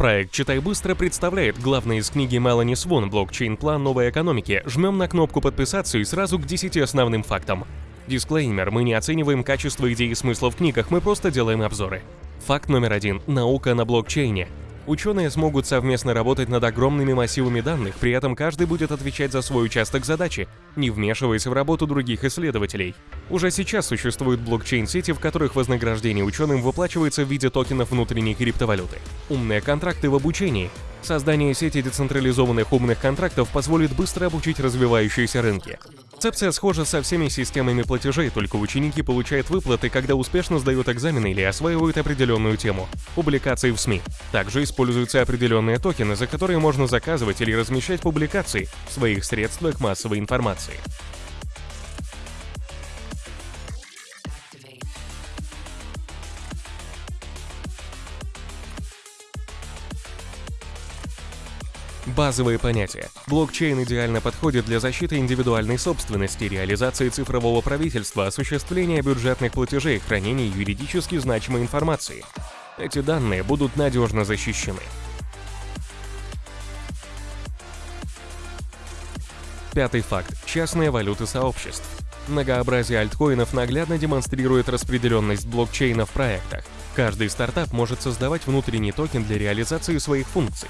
Проект «Читай быстро» представляет главное из книги Мелани Свон «Блокчейн-план новой экономики». Жмем на кнопку «Подписаться» и сразу к 10 основным фактам. Дисклеймер, мы не оцениваем качество идей и смысла в книгах, мы просто делаем обзоры. Факт номер один. Наука на блокчейне. Ученые смогут совместно работать над огромными массивами данных, при этом каждый будет отвечать за свой участок задачи, не вмешиваясь в работу других исследователей. Уже сейчас существуют блокчейн-сети, в которых вознаграждение ученым выплачивается в виде токенов внутренней криптовалюты. Умные контракты в обучении. Создание сети децентрализованных умных контрактов позволит быстро обучить развивающиеся рынки. Концепция схожа со всеми системами платежей, только ученики получают выплаты, когда успешно сдают экзамены или осваивают определенную тему. Публикации в СМИ. Также используются определенные токены, за которые можно заказывать или размещать публикации в своих средствах массовой информации. Базовые понятия. Блокчейн идеально подходит для защиты индивидуальной собственности, реализации цифрового правительства, осуществления бюджетных платежей, хранения юридически значимой информации. Эти данные будут надежно защищены. Пятый факт. Частные валюты сообществ. Многообразие альткоинов наглядно демонстрирует распределенность блокчейна в проектах. Каждый стартап может создавать внутренний токен для реализации своих функций.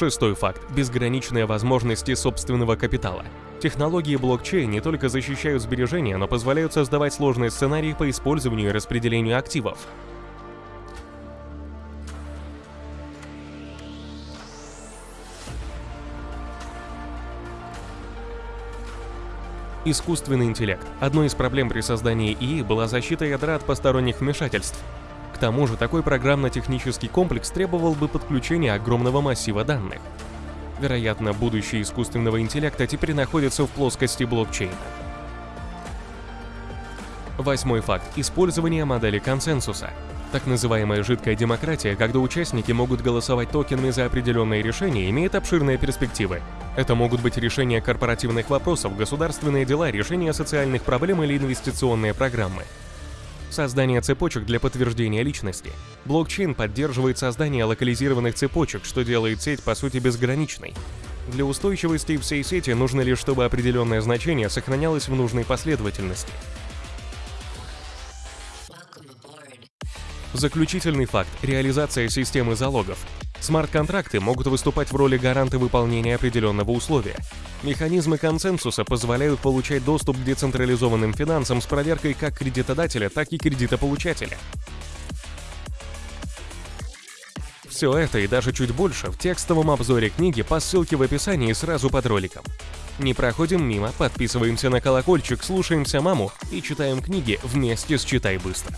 Шестой факт – безграничные возможности собственного капитала. Технологии блокчейн не только защищают сбережения, но позволяют создавать сложные сценарии по использованию и распределению активов. Искусственный интеллект. Одной из проблем при создании ИИ была защита ядра от посторонних вмешательств тому же, такой программно-технический комплекс требовал бы подключения огромного массива данных. Вероятно, будущее искусственного интеллекта теперь находится в плоскости блокчейна. Восьмой факт. Использование модели консенсуса. Так называемая жидкая демократия, когда участники могут голосовать токенами за определенные решения, имеет обширные перспективы. Это могут быть решения корпоративных вопросов, государственные дела, решения социальных проблем или инвестиционные программы. Создание цепочек для подтверждения личности. Блокчейн поддерживает создание локализированных цепочек, что делает сеть по сути безграничной. Для устойчивости всей сети нужно лишь, чтобы определенное значение сохранялось в нужной последовательности. Заключительный факт – реализация системы залогов. Смарт-контракты могут выступать в роли гаранта выполнения определенного условия. Механизмы консенсуса позволяют получать доступ к децентрализованным финансам с проверкой как кредитодателя, так и кредитополучателя. Все это и даже чуть больше в текстовом обзоре книги по ссылке в описании сразу под роликом. Не проходим мимо, подписываемся на колокольчик, слушаемся маму и читаем книги вместе с «Читай быстро».